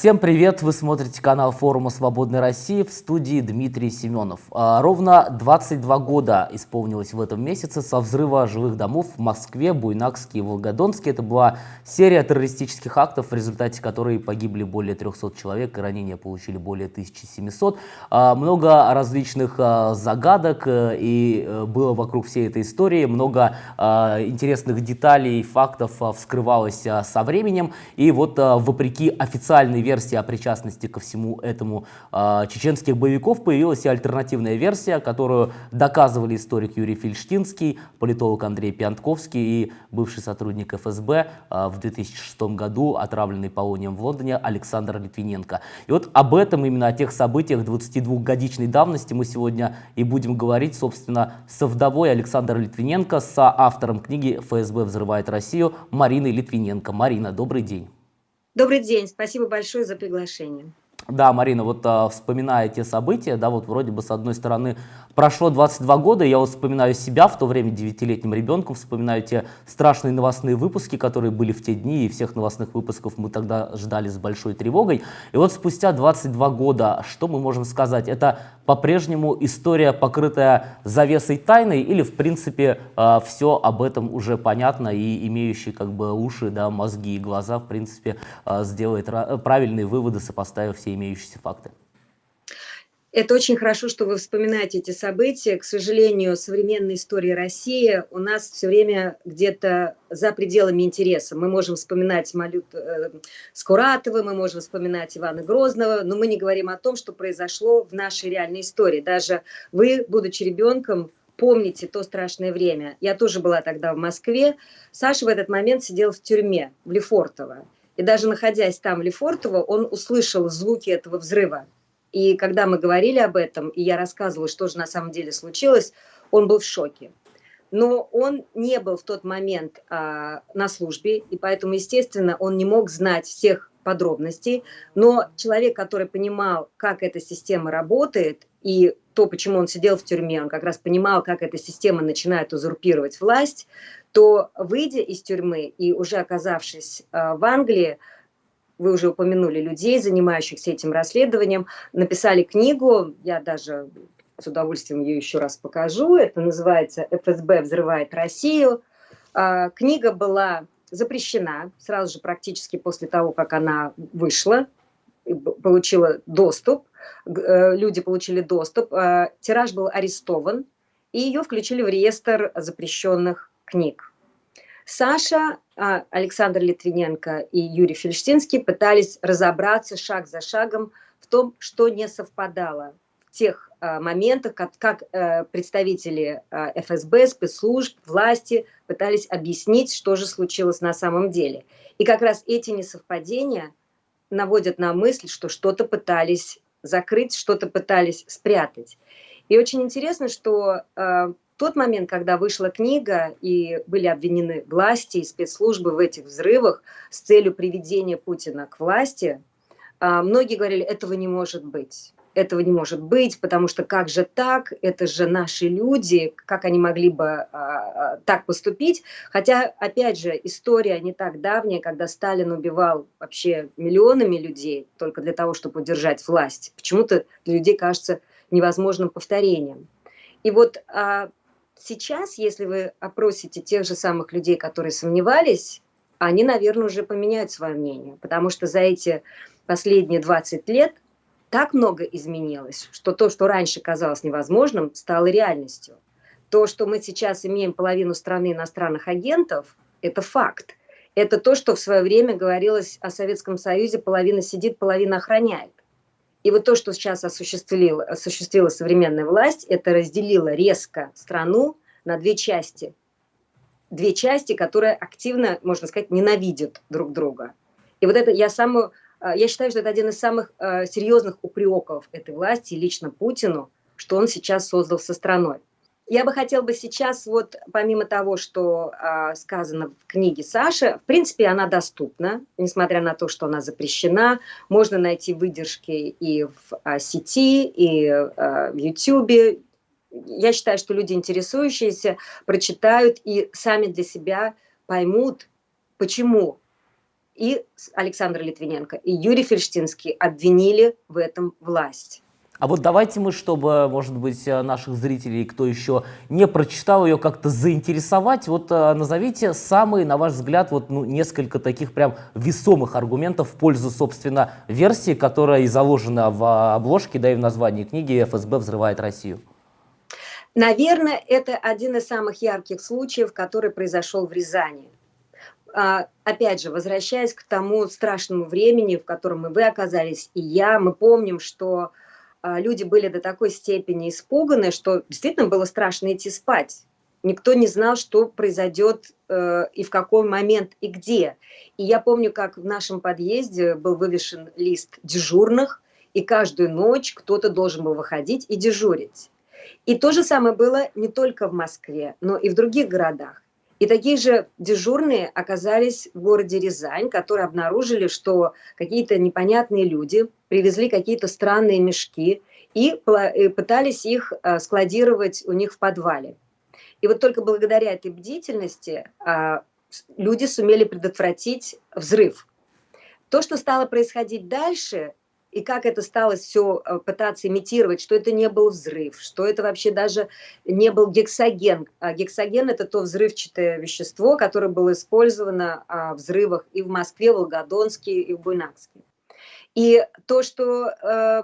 Всем привет! Вы смотрите канал форума «Свободной России» в студии Дмитрий Семенов. А, ровно 22 года исполнилось в этом месяце со взрыва жилых домов в Москве, Буйнакске и Волгодонске. Это была серия террористических актов, в результате которой погибли более 300 человек и ранения получили более 1700. А, много различных а, загадок э, и э, было вокруг всей этой истории, много интересных деталей, фактов вскрывалось со временем. И вот вопреки официальной версии о причастности ко всему этому э, чеченских боевиков появилась и альтернативная версия, которую доказывали историк Юрий Фельштинский, политолог Андрей Пиантковский и бывший сотрудник ФСБ э, в 2006 году, отравленный полонием в Лондоне, Александр Литвиненко. И вот об этом, именно о тех событиях 22-годичной давности мы сегодня и будем говорить, собственно, со вдовой Александра Литвиненко, с автором книги «ФСБ взрывает Россию» Мариной Литвиненко. Марина, добрый день. Добрый день, спасибо большое за приглашение. Да, Марина, вот а, вспоминая те события, да, вот вроде бы с одной стороны прошло 22 года, я вот вспоминаю себя в то время девятилетним ребенком, вспоминаю те страшные новостные выпуски, которые были в те дни, и всех новостных выпусков мы тогда ждали с большой тревогой. И вот спустя 22 года, что мы можем сказать? Это по-прежнему история, покрытая завесой тайны, или в принципе а, все об этом уже понятно, и имеющие как бы уши, да, мозги и глаза, в принципе, а, сделает правильные выводы, сопоставив все имеющиеся факты. Это очень хорошо, что вы вспоминаете эти события. К сожалению, современная история России у нас все время где-то за пределами интереса. Мы можем вспоминать Малют э, Скуратова, мы можем вспоминать Ивана Грозного, но мы не говорим о том, что произошло в нашей реальной истории. Даже вы, будучи ребенком, помните то страшное время. Я тоже была тогда в Москве. Саша в этот момент сидел в тюрьме, в Лефортово. И даже находясь там, в Лефортово, он услышал звуки этого взрыва. И когда мы говорили об этом, и я рассказывала, что же на самом деле случилось, он был в шоке. Но он не был в тот момент а, на службе, и поэтому, естественно, он не мог знать всех подробностей. Но человек, который понимал, как эта система работает, и то, почему он сидел в тюрьме, он как раз понимал, как эта система начинает узурпировать власть, то, выйдя из тюрьмы и уже оказавшись а, в Англии, вы уже упомянули людей, занимающихся этим расследованием, написали книгу, я даже с удовольствием ее еще раз покажу, это называется «ФСБ взрывает Россию». А, книга была запрещена сразу же практически после того, как она вышла, получила доступ, э, люди получили доступ, а, тираж был арестован, и ее включили в реестр запрещенных книг. Саша, а, Александр Литвиненко и Юрий Фельштинский пытались разобраться шаг за шагом в том, что не совпадало в тех а, моментах, как, как э, представители а, ФСБ, спецслужб, власти пытались объяснить, что же случилось на самом деле. И как раз эти несовпадения наводят на мысль, что что-то пытались закрыть, что-то пытались спрятать. И очень интересно, что тот момент, когда вышла книга и были обвинены власти и спецслужбы в этих взрывах с целью приведения Путина к власти, а, многие говорили, этого не может быть. Этого не может быть, потому что как же так, это же наши люди, как они могли бы а, а, так поступить. Хотя, опять же, история не так давняя, когда Сталин убивал вообще миллионами людей только для того, чтобы удержать власть. Почему-то для людей кажется невозможным повторением. И вот а, сейчас, если вы опросите тех же самых людей, которые сомневались, они, наверное, уже поменяют свое мнение, потому что за эти последние 20 лет так много изменилось, что то, что раньше казалось невозможным, стало реальностью. То, что мы сейчас имеем половину страны иностранных агентов, это факт. Это то, что в свое время говорилось о Советском Союзе, половина сидит, половина охраняет. И вот то, что сейчас осуществила, осуществила современная власть, это разделило резко страну на две части. Две части, которые активно, можно сказать, ненавидят друг друга. И вот это я самую, э, я считаю, что это один из самых э, серьезных упреков этой власти, лично Путину, что он сейчас создал со страной. Я бы хотела бы сейчас, вот помимо того, что а, сказано в книге Саши, в принципе, она доступна, несмотря на то, что она запрещена. Можно найти выдержки и в а, сети, и а, в YouTube. Я считаю, что люди, интересующиеся, прочитают и сами для себя поймут, почему и Александр Литвиненко, и Юрий Фельштинский обвинили в этом власть. А вот давайте мы, чтобы, может быть, э, наших зрителей, кто еще не прочитал ее, как-то заинтересовать, вот э, назовите самые, на ваш взгляд, вот ну, несколько таких прям весомых аргументов в пользу, собственно, версии, которая и заложена в обложке, да и в названии книги «ФСБ взрывает Россию». Наверное, это один из самых ярких случаев, который произошел в Рязани. А, опять же, возвращаясь к тому страшному времени, в котором и вы оказались, и я, мы помним, что а, люди были до такой степени испуганы, что действительно было страшно идти спать. Никто не знал, что произойдет э, и в какой момент и где. И я помню, как в нашем подъезде был вывешен лист дежурных, и каждую ночь кто-то должен был выходить и дежурить. И то же самое было не только в Москве, но и в других городах. И такие же дежурные оказались в городе Рязань, которые обнаружили, что какие-то непонятные люди привезли какие-то странные мешки и пытались их а, складировать у них в подвале. И вот только благодаря этой бдительности а, люди сумели предотвратить взрыв. То, что стало происходить дальше, и как это стало все э, пытаться имитировать, что это не был взрыв, что это вообще даже не был гексоген. А гексоген – это то взрывчатое вещество, которое было использовано а, в взрывах и в Москве, в Волгодонске, и в Буйнакске. И то, что э,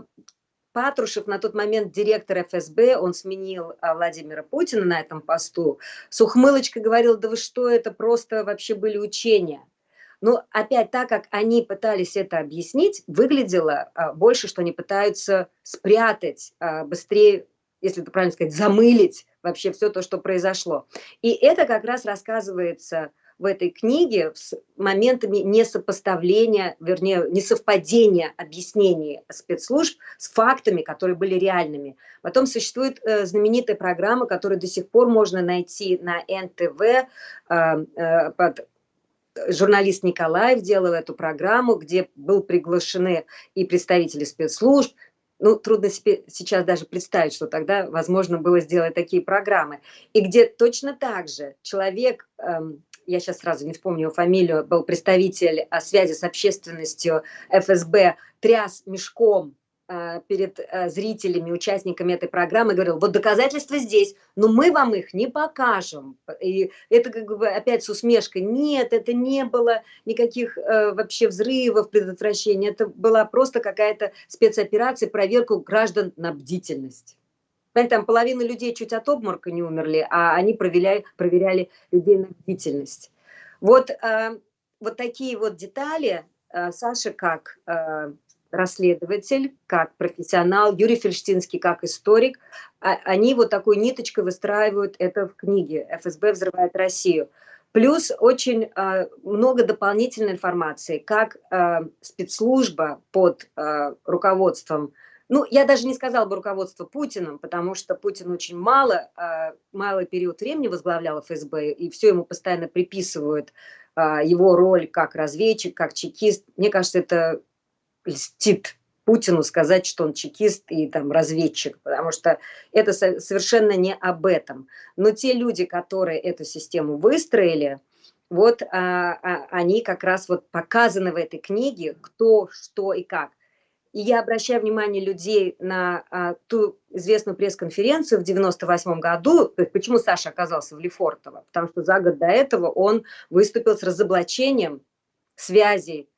Патрушев, на тот момент директор ФСБ, он сменил а, Владимира Путина на этом посту, с ухмылочкой говорил, да вы что, это просто вообще были учения. Но опять так, как они пытались это объяснить, выглядело а, больше, что они пытаются спрятать а, быстрее, если это правильно сказать, замылить вообще все то, что произошло. И это как раз рассказывается в этой книге с моментами несопоставления, вернее, несовпадения объяснений спецслужб с фактами, которые были реальными. Потом существует э, знаменитая программа, которую до сих пор можно найти на НТВ э, э, под журналист Николаев делал эту программу, где был приглашены и представители спецслужб. Ну, трудно себе сейчас даже представить, что тогда возможно было сделать такие программы. И где точно так же человек, эм, я сейчас сразу не вспомню фамилию, был представитель о связи с общественностью ФСБ, тряс мешком перед а, зрителями, участниками этой программы, говорил, вот доказательства здесь, но мы вам их не покажем. И это как бы опять с усмешкой, нет, это не было никаких э, вообще взрывов, предотвращения, это была просто какая-то спецоперация, проверку граждан на бдительность. Понимаете, там половина людей чуть от обморока не умерли, а они проверяли, проверяли людей на бдительность. Вот, э, вот такие вот детали э, Саша как расследователь, как профессионал, Юрий Фельштинский как историк, а, они вот такой ниточкой выстраивают это в книге «ФСБ взрывает Россию». Плюс очень э, много дополнительной информации, как э, спецслужба под э, руководством, ну, я даже не сказала бы руководство Путиным, потому что Путин очень мало, э, малый период времени возглавлял ФСБ, и все ему постоянно приписывают э, его роль как разведчик, как чекист. Мне кажется, это льстит Путину сказать, что он чекист и там разведчик, потому что это совершенно не об этом. Но те люди, которые эту систему выстроили, вот а, а, они как раз вот показаны в этой книге, кто, что и как. И я обращаю внимание людей на а, ту известную пресс-конференцию в 98 году, почему Саша оказался в Лефортово, потому что за год до этого он выступил с разоблачением связей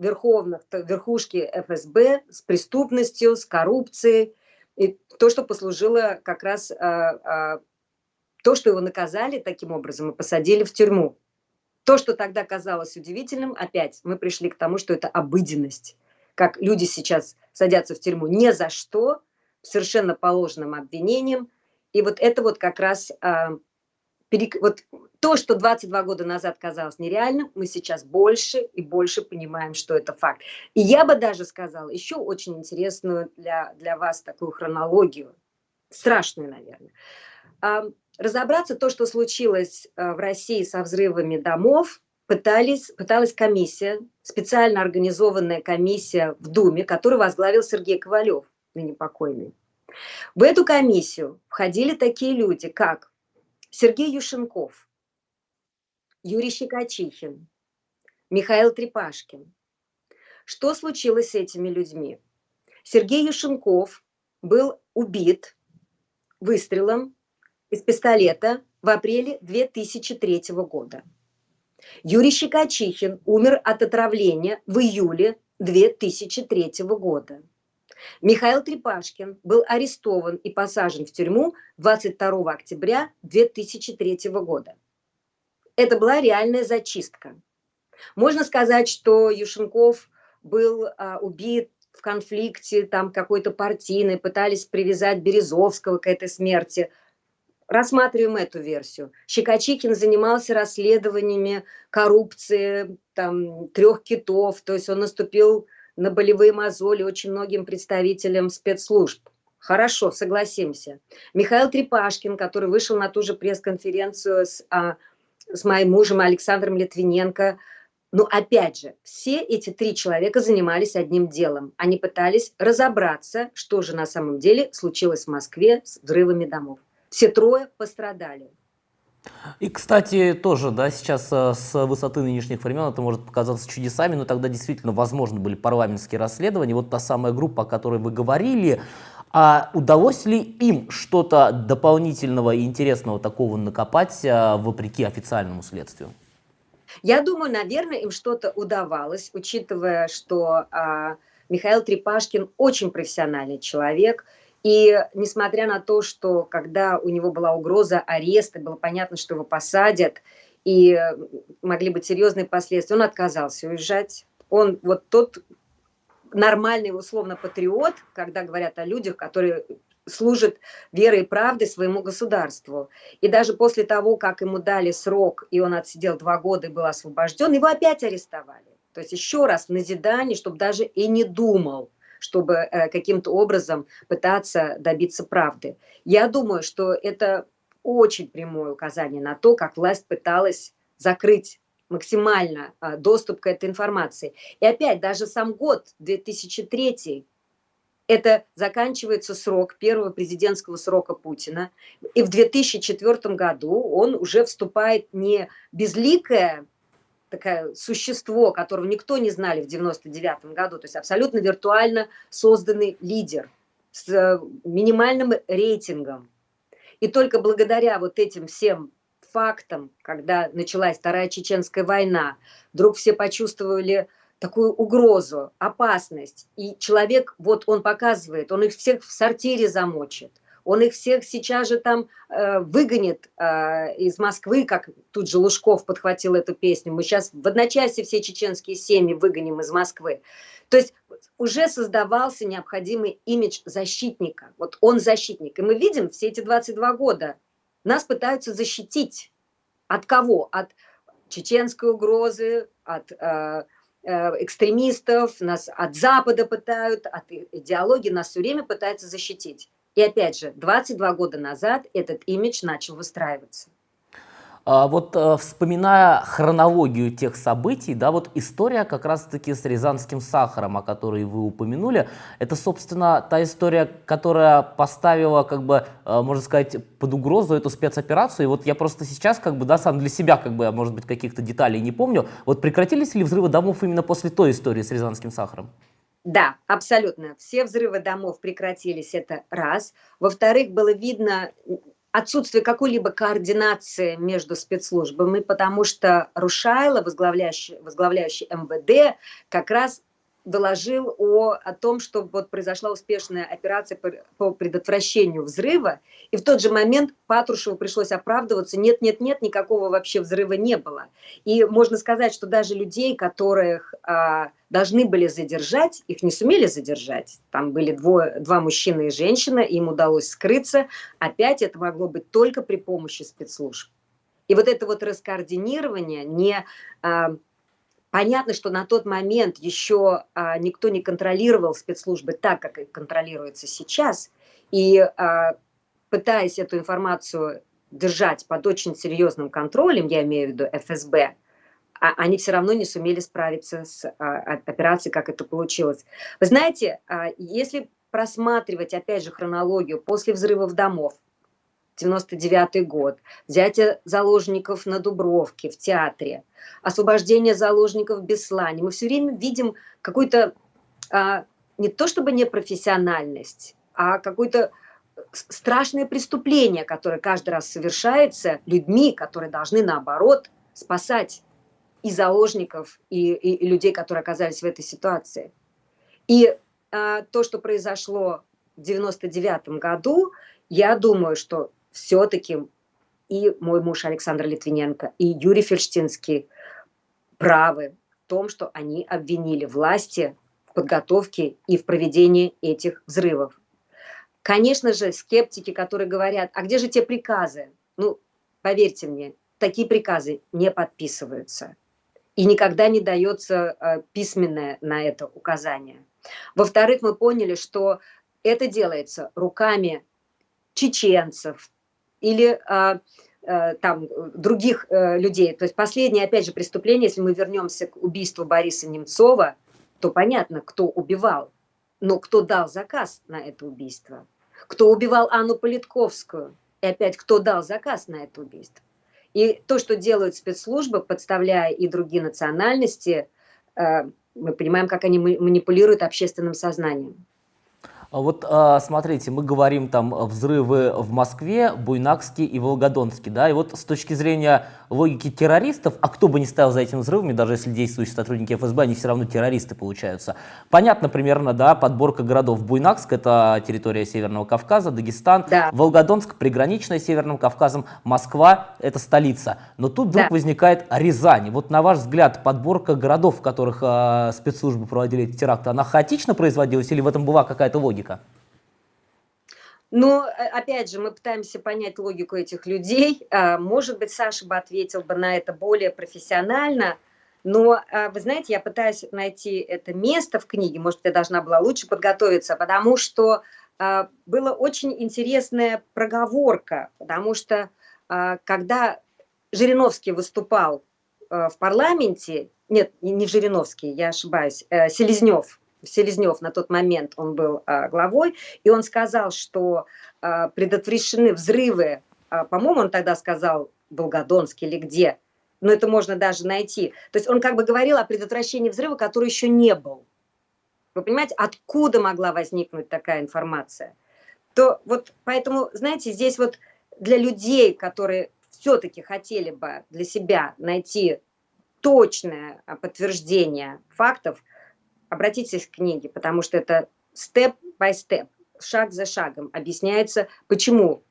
верховных, верхушки ФСБ с преступностью, с коррупцией. И то, что послужило как раз, а, а, то, что его наказали таким образом и посадили в тюрьму. То, что тогда казалось удивительным, опять мы пришли к тому, что это обыденность. Как люди сейчас садятся в тюрьму не за что, совершенно положенным обвинением. И вот это вот как раз а, вот то, что 22 года назад казалось нереальным, мы сейчас больше и больше понимаем, что это факт. И я бы даже сказала еще очень интересную для, для вас такую хронологию, страшную, наверное. Разобраться то, что случилось а, в России со взрывами домов, пытались, пыталась комиссия, специально организованная комиссия в Думе, которую возглавил Сергей Ковалев, ныне покойный. В эту комиссию входили такие люди, как Сергей Юшенков, Юрий Щекочихин, Михаил Трепашкин. Что случилось с этими людьми? Сергей Юшенков был убит выстрелом из пистолета в апреле 2003 года. Юрий Щекочихин умер от отравления в июле 2003 года. Михаил Трепашкин был арестован и посажен в тюрьму 22 октября 2003 года. Это была реальная зачистка. Можно сказать, что Юшенков был а, убит в конфликте там какой-то партийный, пытались привязать Березовского к этой смерти. Рассматриваем эту версию. Щекочихин занимался расследованиями коррупции там, трех китов, то есть он наступил на болевые мозоли очень многим представителям спецслужб. Хорошо, согласимся. Михаил Трепашкин, который вышел на ту же пресс-конференцию с, а, с моим мужем Александром Литвиненко, но опять же, все эти три человека занимались одним делом. Они пытались разобраться, что же на самом деле случилось в Москве с взрывами домов. Все трое пострадали. И, кстати, тоже, да, сейчас э, с высоты нынешних времен это может показаться чудесами, но тогда действительно возможны были парламентские расследования. Вот та самая группа, о которой вы говорили, а удалось ли им что-то дополнительного и интересного такого накопать, э, вопреки официальному следствию? Я думаю, наверное, им что-то удавалось, учитывая, что а, Михаил Трепашкин очень профессиональный человек – и несмотря на то, что когда у него была угроза ареста, было понятно, что его посадят, и могли быть серьезные последствия, он отказался уезжать. Он вот тот нормальный, условно, патриот, когда говорят о людях, которые служат верой и правдой своему государству. И даже после того, как ему дали срок, и он отсидел два года и был освобожден, его опять арестовали. То есть еще раз в назидание, чтобы даже и не думал чтобы э, каким-то образом пытаться добиться правды. Я думаю, что это очень прямое указание на то, как власть пыталась закрыть максимально а, доступ к этой информации. И опять, даже сам год 2003 это заканчивается срок первого президентского срока Путина. И в 2004 году он уже вступает не безликое такое существо, которого никто не знали в 99 году, то есть абсолютно виртуально созданный лидер с э, минимальным рейтингом. И только благодаря вот этим всем фактам, когда началась Вторая Чеченская война, вдруг все почувствовали такую угрозу, опасность. И человек, вот он показывает, он их всех в сортире замочит он их всех сейчас же там э, выгонит э, из Москвы, как тут же Лужков подхватил эту песню. Мы сейчас в одночасье все чеченские семьи выгоним из Москвы. То есть уже создавался необходимый имидж защитника. Вот он защитник. И мы видим все эти 22 года, нас пытаются защитить. От кого? От чеченской угрозы, от э, э экстремистов, нас от Запада пытают, от идеологии нас все время пытаются защитить. И опять же, 22 года назад этот имидж начал выстраиваться. А, вот э, вспоминая хронологию тех событий, да, вот история как раз-таки с рязанским сахаром, о которой вы упомянули, это, собственно, та история, которая поставила, как бы, э, можно сказать, под угрозу эту спецоперацию. И вот я просто сейчас, как бы, да, сам для себя, как бы, может быть, каких-то деталей не помню. Вот прекратились ли взрывы домов именно после той истории с рязанским сахаром? Да, абсолютно. Все взрывы домов прекратились, это раз. Во-вторых, было видно отсутствие какой-либо координации между спецслужбами, потому что Рушайло, возглавляющий, возглавляющий МВД, как раз доложил о, о том, что вот произошла успешная операция по, по предотвращению взрыва, и в тот же момент Патрушеву пришлось оправдываться, нет-нет-нет, никакого вообще взрыва не было. И можно сказать, что даже людей, которых а, должны были задержать, их не сумели задержать. Там были двое, два мужчины и женщина, им удалось скрыться. Опять это могло быть только при помощи спецслужб. И вот это вот раскоординирование не... А, Понятно, что на тот момент еще а, никто не контролировал спецслужбы так, как их контролируется сейчас. И а, пытаясь эту информацию держать под очень серьезным контролем, я имею в виду ФСБ, а, они все равно не сумели справиться с а, операцией, как это получилось. Вы знаете, а, если просматривать, опять же, хронологию после взрывов домов, 99 год, взятие заложников на Дубровке в театре, освобождение заложников в Беслане. Мы все время видим какую-то а, не то чтобы непрофессиональность, а какое-то страшное преступление, которое каждый раз совершается людьми, которые должны наоборот спасать и заложников, и, и, и людей, которые оказались в этой ситуации. И а, то, что произошло в 99 году, я думаю, что все-таки и мой муж Александр Литвиненко, и Юрий Фельштинский правы в том, что они обвинили власти в подготовке и в проведении этих взрывов. Конечно же, скептики, которые говорят, а где же те приказы? Ну, поверьте мне, такие приказы не подписываются. И никогда не дается э, письменное на это указание. Во-вторых, мы поняли, что это делается руками чеченцев или а, а, там других а, людей. То есть последнее, опять же, преступление, если мы вернемся к убийству Бориса Немцова, то понятно, кто убивал, но кто дал заказ на это убийство, кто убивал Анну Политковскую, и опять кто дал заказ на это убийство. И то, что делают спецслужбы, подставляя и другие национальности, мы понимаем, как они манипулируют общественным сознанием. А вот а, смотрите, мы говорим там взрывы в Москве, Буйнакске и Волгодонске, да, и вот с точки зрения логики террористов, а кто бы ни стоял за этими взрывами, даже если действующие сотрудники ФСБ, они все равно террористы получаются. Понятно примерно, да, подборка городов. Буйнакск – это территория Северного Кавказа, Дагестан, да. Волгодонск – приграничная с Северным Кавказом, Москва – это столица. Но тут вдруг да. возникает Рязань. Вот на ваш взгляд, подборка городов, в которых э, спецслужбы проводили эти теракты, она хаотично производилась или в этом была какая-то логика? Логика? Ну, опять же, мы пытаемся понять логику этих людей. А, может быть, Саша бы ответил бы на это более профессионально, но, а, вы знаете, я пытаюсь найти это место в книге, может, я должна была лучше подготовиться, потому что а, была очень интересная проговорка, потому что когда Жириновский выступал в парламенте, нет, не Жириновский, я ошибаюсь, э, Селезнев, Селезнев на тот момент он был а, главой, и он сказал, что а, предотвращены взрывы, а, по-моему, он тогда сказал Волгодонск или где, но это можно даже найти. То есть он как бы говорил о предотвращении взрыва, который еще не был. Вы понимаете, откуда могла возникнуть такая информация? То вот поэтому, знаете, здесь вот для людей, которые все-таки хотели бы для себя найти точное подтверждение фактов, обратитесь к книге, потому что это степ-by-степ, шаг за шагом объясняется, почему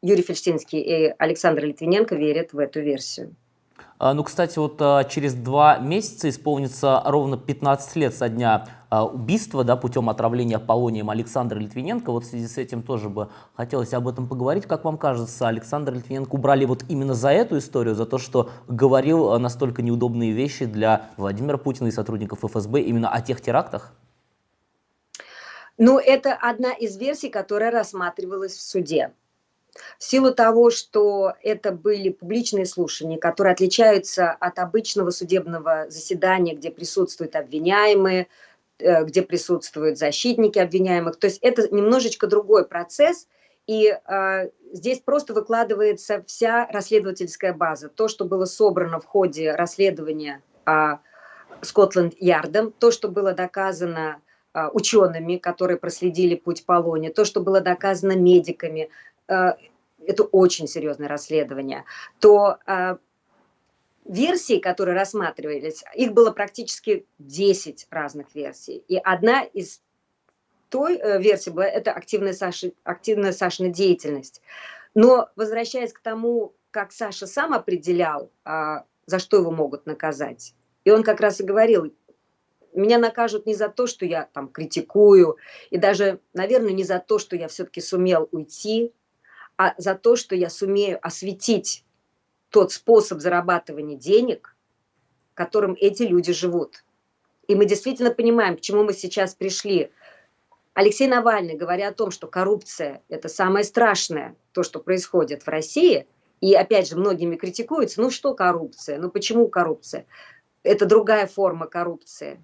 Юрий Фельштинский и Александр Литвиненко верят в эту версию. А, ну, кстати, вот а, через два месяца исполнится ровно 15 лет со дня а, убийства да, путем отравления полонием Александра Литвиненко. Вот в связи с этим тоже бы хотелось об этом поговорить. Как вам кажется, Александр Литвиненко убрали вот именно за эту историю, за то, что говорил настолько неудобные вещи для Владимира Путина и сотрудников ФСБ именно о тех терактах? Ну, это одна из версий, которая рассматривалась в суде. В силу того, что это были публичные слушания, которые отличаются от обычного судебного заседания, где присутствуют обвиняемые, э, где присутствуют защитники обвиняемых. То есть это немножечко другой процесс, и э, здесь просто выкладывается вся расследовательская база. То, что было собрано в ходе расследования э, Скотланд-Ярдом, то, что было доказано э, учеными, которые проследили путь Полоне, то, что было доказано медиками, это очень серьезное расследование, то э, версии, которые рассматривались, их было практически 10 разных версий. И одна из той э, версии была это активная, Саши, активная Сашина деятельность. Но возвращаясь к тому, как Саша сам определял, за что его могут наказать, и он как раз и говорил, меня накажут не за то, что я там критикую, и даже, наверное, не за то, что я все-таки сумел уйти, а за то, что я сумею осветить тот способ зарабатывания денег, которым эти люди живут. И мы действительно понимаем, к чему мы сейчас пришли. Алексей Навальный, говоря о том, что коррупция – это самое страшное, то, что происходит в России, и опять же многими критикуется, ну что коррупция, ну почему коррупция? Это другая форма коррупции.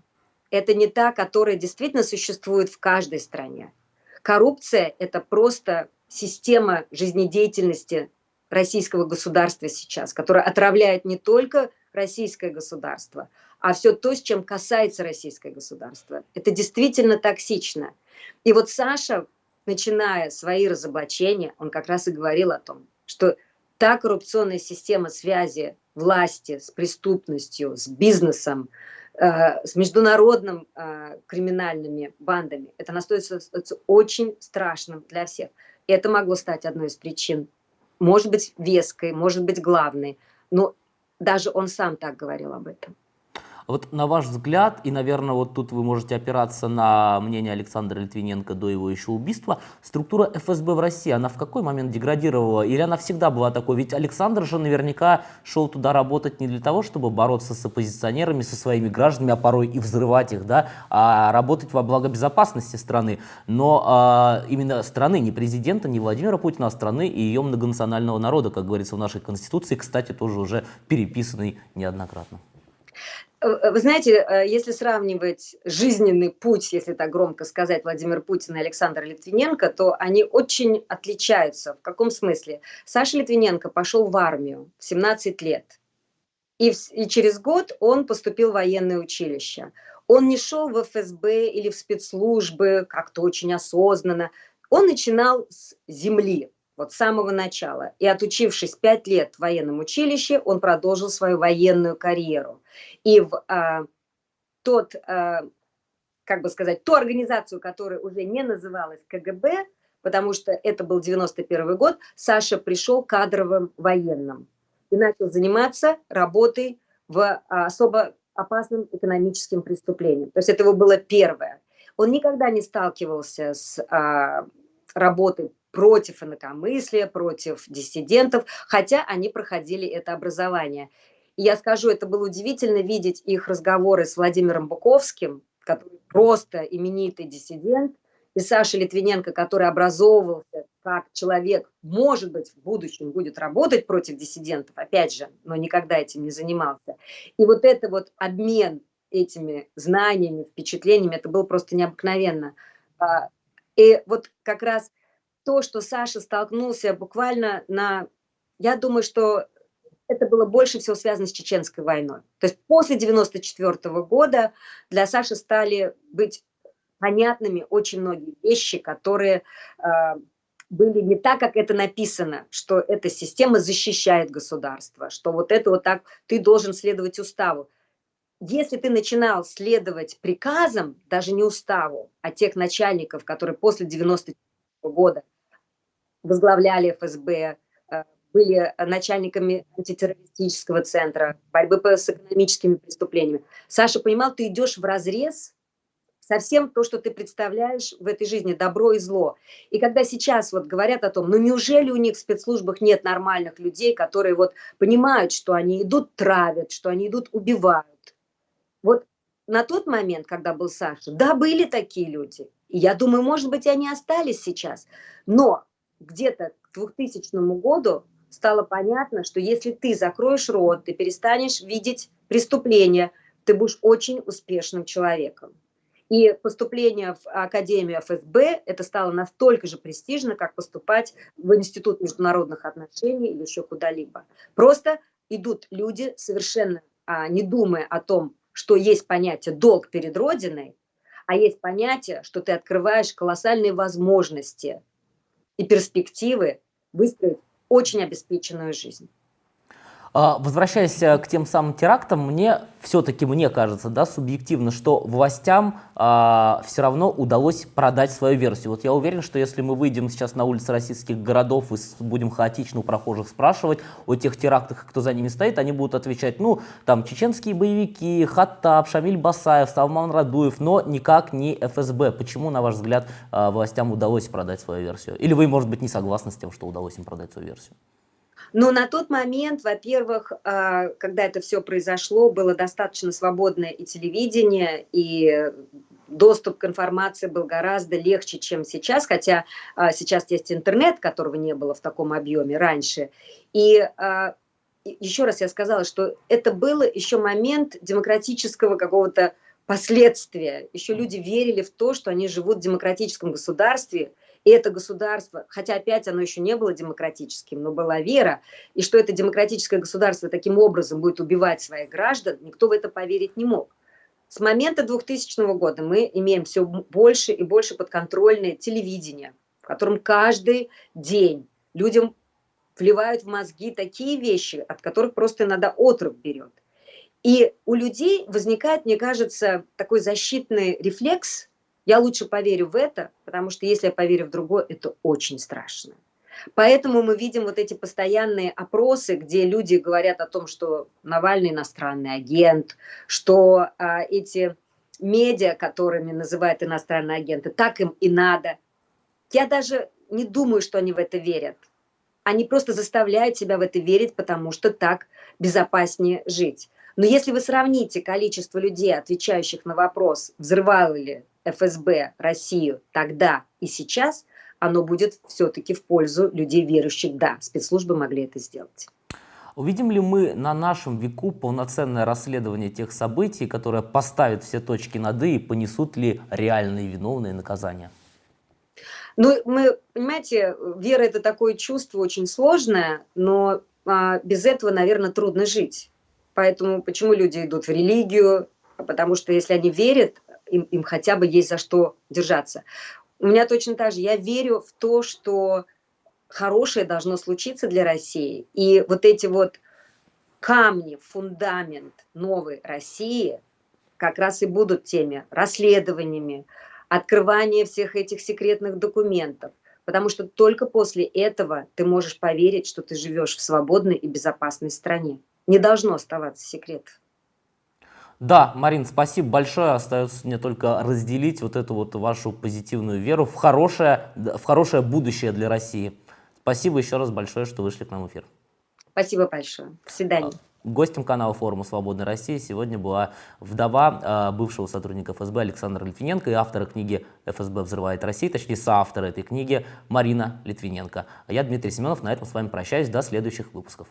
Это не та, которая действительно существует в каждой стране. Коррупция – это просто система жизнедеятельности российского государства сейчас, которая отравляет не только российское государство, а все то, с чем касается российское государство. Это действительно токсично. И вот Саша, начиная свои разоблачения, он как раз и говорил о том, что та коррупционная система связи власти с преступностью, с бизнесом, э, с международным э, криминальными бандами, это настолько очень страшным для всех. Это могло стать одной из причин. Может быть, веской, может быть, главной. Но даже он сам так говорил об этом. Вот на ваш взгляд, и, наверное, вот тут вы можете опираться на мнение Александра Литвиненко до его еще убийства, структура ФСБ в России, она в какой момент деградировала? Или она всегда была такой? Ведь Александр же наверняка шел туда работать не для того, чтобы бороться с оппозиционерами, со своими гражданами, а порой и взрывать их, да, а работать во благо безопасности страны. Но а, именно страны, не президента, не Владимира Путина, а страны и ее многонационального народа, как говорится в нашей Конституции, кстати, тоже уже переписанный неоднократно. Э, вы знаете, э, если сравнивать жизненный путь, если так громко сказать, Владимир Путин и Александр Литвиненко, то они очень отличаются. В каком смысле? Саша Литвиненко пошел в армию в 17 лет. И, и через год он поступил в военное училище. Он не шел в ФСБ или в спецслужбы как-то очень осознанно. Он начинал с земли, вот с самого начала. И отучившись пять лет в военном училище, он продолжил свою военную карьеру. И в а, тот, а, как бы сказать, ту организацию, которая уже не называлась КГБ, потому что это был 91 год, Саша пришел кадровым военным и начал заниматься работой в а, особо опасным экономическим преступлением. То есть это его было первое. Он никогда не сталкивался с а, работой против инакомыслия, против диссидентов, хотя они проходили это образование. И я скажу, это было удивительно видеть их разговоры с Владимиром Буковским, который просто именитый диссидент, и Саша Литвиненко, который образовывался как человек, может быть, в будущем будет работать против диссидентов, опять же, но никогда этим не занимался. И вот это вот обмен этими знаниями, впечатлениями, это было просто необыкновенно. А, и вот как раз то, что Саша столкнулся буквально на... Я думаю, что это было больше всего связано с Чеченской войной. То есть после 94 -го года для Саши стали быть понятными очень многие вещи, которые э, были не так, как это написано, что эта система защищает государство, что вот это вот так, ты должен следовать уставу. Если ты начинал следовать приказам, даже не уставу, а тех начальников, которые после 94 -го года возглавляли ФСБ, э, были начальниками антитеррористического центра, борьбы с экономическими преступлениями. Саша понимал, ты идешь в разрез со всем то, что ты представляешь в этой жизни, добро и зло. И когда сейчас вот говорят о том, ну неужели у них в спецслужбах нет нормальных людей, которые вот понимают, что они идут травят, что они идут убивают. Вот на тот момент, когда был Саша, да, были такие люди. И я думаю, может быть, они остались сейчас. Но где-то к 2000 году стало понятно, что если ты закроешь рот, ты перестанешь видеть преступления, ты будешь очень успешным человеком. И поступление в Академию ФСБ, это стало настолько же престижно, как поступать в Институт международных отношений или еще куда-либо. Просто идут люди, совершенно а, не думая о том, что есть понятие долг перед Родиной, а есть понятие, что ты открываешь колоссальные возможности и перспективы выстроить очень обеспеченную жизнь. А, возвращаясь э, к тем самым терактам, мне все-таки, мне кажется, да, субъективно, что властям а, все равно удалось продать свою версию. Вот я уверен, что если мы выйдем сейчас на улицы российских городов и будем хаотично у прохожих спрашивать о тех терактах, кто за ними стоит, они будут отвечать, ну, там, чеченские боевики, Хаттаб, Шамиль Басаев, Салман Радуев, но никак не ФСБ. Почему, на ваш взгляд, а, властям удалось продать свою версию? Или вы, может быть, не согласны с тем, что удалось им продать свою версию? Но на тот момент, во-первых, а, когда это все произошло, было достаточно свободное и телевидение, и доступ к информации был гораздо легче, чем сейчас, хотя а, сейчас есть интернет, которого не было в таком объеме раньше. И а, еще раз я сказала, что это было еще момент демократического какого-то последствия. Еще люди верили в то, что они живут в демократическом государстве, Это государство, хотя опять оно еще не было демократическим, но была вера, и что это демократическое государство таким образом будет убивать своих граждан, никто в это поверить не мог. С момента 2000 года мы имеем все больше и больше подконтрольное телевидение, в котором каждый день людям вливают в мозги такие вещи, от которых просто иногда отрыв берет. И у людей возникает, мне кажется, такой защитный рефлекс. Я лучше поверю в это, потому что если я поверю в другое, это очень страшно. Поэтому мы видим вот эти постоянные опросы, где люди говорят о том, что Навальный иностранный агент, что а, эти медиа, которыми называют иностранные агенты, так им и надо. Я даже не думаю, что они в это верят. Они просто заставляют себя в это верить, потому что так безопаснее жить. Но если вы сравните количество людей, отвечающих на вопрос, взрывал ли ФСБ Россию тогда и сейчас, оно будет все-таки в пользу людей верующих. Да, спецслужбы могли это сделать. Увидим ли мы на нашем веку полноценное расследование тех событий, которое поставит все точки над «и» и понесут ли реальные виновные наказания? Ну, мы, понимаете, вера – это такое чувство очень сложное, но а, без этого, наверное, трудно жить. Поэтому почему люди идут в религию? Потому что если они верят, им, им хотя бы есть за что держаться. У меня точно так же. Я верю в то, что хорошее должно случиться для России. И вот эти вот камни, фундамент новой России как раз и будут теми расследованиями, открывание всех этих секретных документов. Потому что только после этого ты можешь поверить, что ты живешь в свободной и безопасной стране не должно оставаться секрет. Да, Марин, спасибо большое. Остается мне только разделить вот эту вот вашу позитивную веру в хорошее, в хорошее будущее для России. Спасибо еще раз большое, что вышли к нам в эфир. Спасибо большое. До свидания. Гостем канала форума «Свободная Россия» сегодня была вдова э, бывшего сотрудника ФСБ Александра Литвиненко и автора книги «ФСБ взрывает Россию», точнее соавтора этой книги Марина Литвиненко. А я Дмитрий Семенов, на этом с вами прощаюсь, до следующих выпусков.